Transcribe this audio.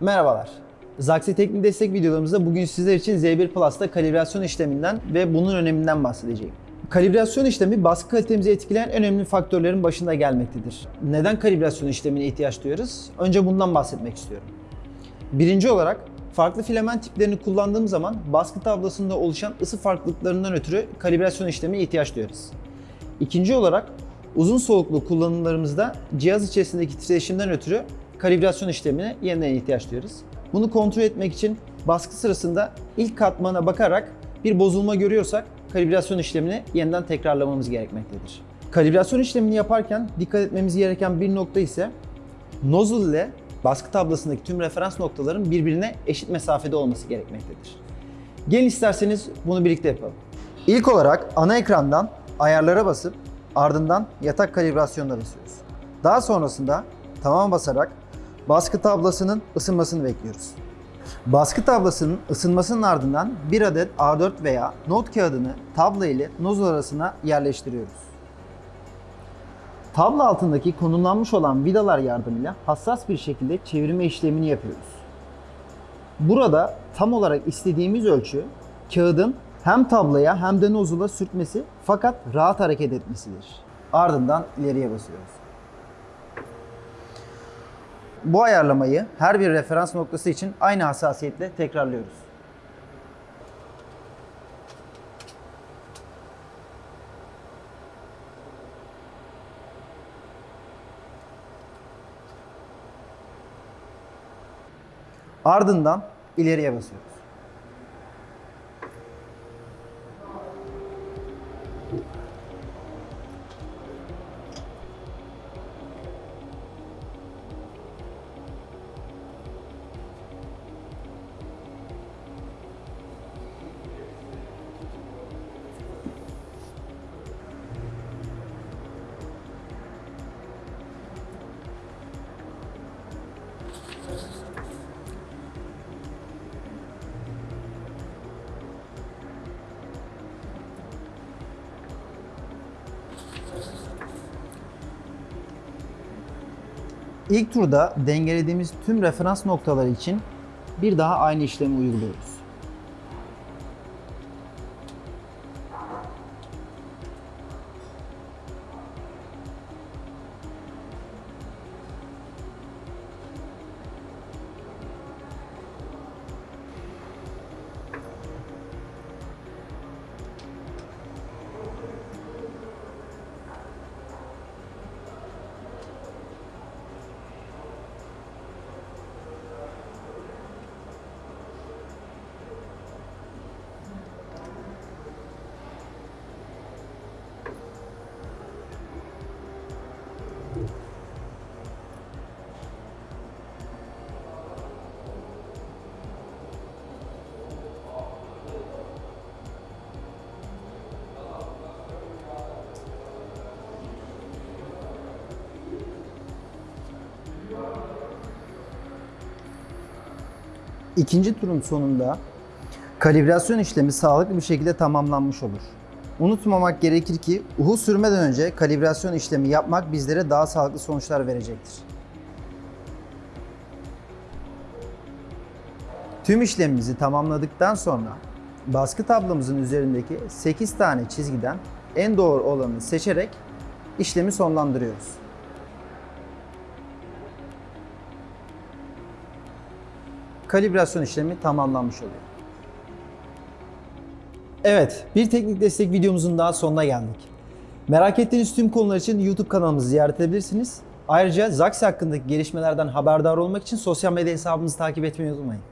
Merhabalar. Zaxi Teknik Destek videolarımızda bugün sizler için Z1 Plus'ta kalibrasyon işleminden ve bunun öneminden bahsedeceğim. Kalibrasyon işlemi baskı kalitemizi etkileyen en önemli faktörlerin başında gelmektedir. Neden kalibrasyon işlemine ihtiyaç duyuyoruz? Önce bundan bahsetmek istiyorum. Birinci olarak farklı filament tiplerini kullandığım zaman baskı tablasında oluşan ısı farklılıklarından ötürü kalibrasyon işlemine ihtiyaç duyuyoruz. İkinci olarak uzun soluklu kullanımlarımızda cihaz içerisindeki titreşimden ötürü kalibrasyon işlemine yeniden ihtiyaç duyuyoruz. Bunu kontrol etmek için baskı sırasında ilk katmana bakarak bir bozulma görüyorsak kalibrasyon işlemini yeniden tekrarlamamız gerekmektedir. Kalibrasyon işlemini yaparken dikkat etmemiz gereken bir nokta ise nozzle ile baskı tablasındaki tüm referans noktaların birbirine eşit mesafede olması gerekmektedir. Gelin isterseniz bunu birlikte yapalım. İlk olarak ana ekrandan ayarlara basıp ardından yatak kalibrasyonuna basıyoruz. Daha sonrasında tamam basarak baskı tablasının ısınmasını bekliyoruz. Baskı tablasının ısınmasının ardından bir adet A4 veya not kağıdını tabla ile nozzle arasına yerleştiriyoruz. Tablo altındaki konumlanmış olan vidalar yardımıyla hassas bir şekilde çevirme işlemini yapıyoruz. Burada tam olarak istediğimiz ölçü kağıdın hem tabloya hem de nozula sürtmesi fakat rahat hareket etmesidir. Ardından ileriye basıyoruz. Bu ayarlamayı her bir referans noktası için aynı hassasiyetle tekrarlıyoruz. Ardından ileriye basıyoruz. İlk turda dengelediğimiz tüm referans noktaları için bir daha aynı işlemi uyguluyoruz. İkinci turun sonunda kalibrasyon işlemi sağlıklı bir şekilde tamamlanmış olur. Unutmamak gerekir ki uhu sürmeden önce kalibrasyon işlemi yapmak bizlere daha sağlıklı sonuçlar verecektir. Tüm işlemimizi tamamladıktan sonra baskı tablomuzun üzerindeki 8 tane çizgiden en doğru olanı seçerek işlemi sonlandırıyoruz. Kalibrasyon işlemi tamamlanmış oluyor. Evet, bir teknik destek videomuzun daha sonuna geldik. Merak ettiğiniz tüm konular için YouTube kanalımızı ziyaret edebilirsiniz. Ayrıca Zaxi hakkındaki gelişmelerden haberdar olmak için sosyal medya hesabımızı takip etmeyi unutmayın.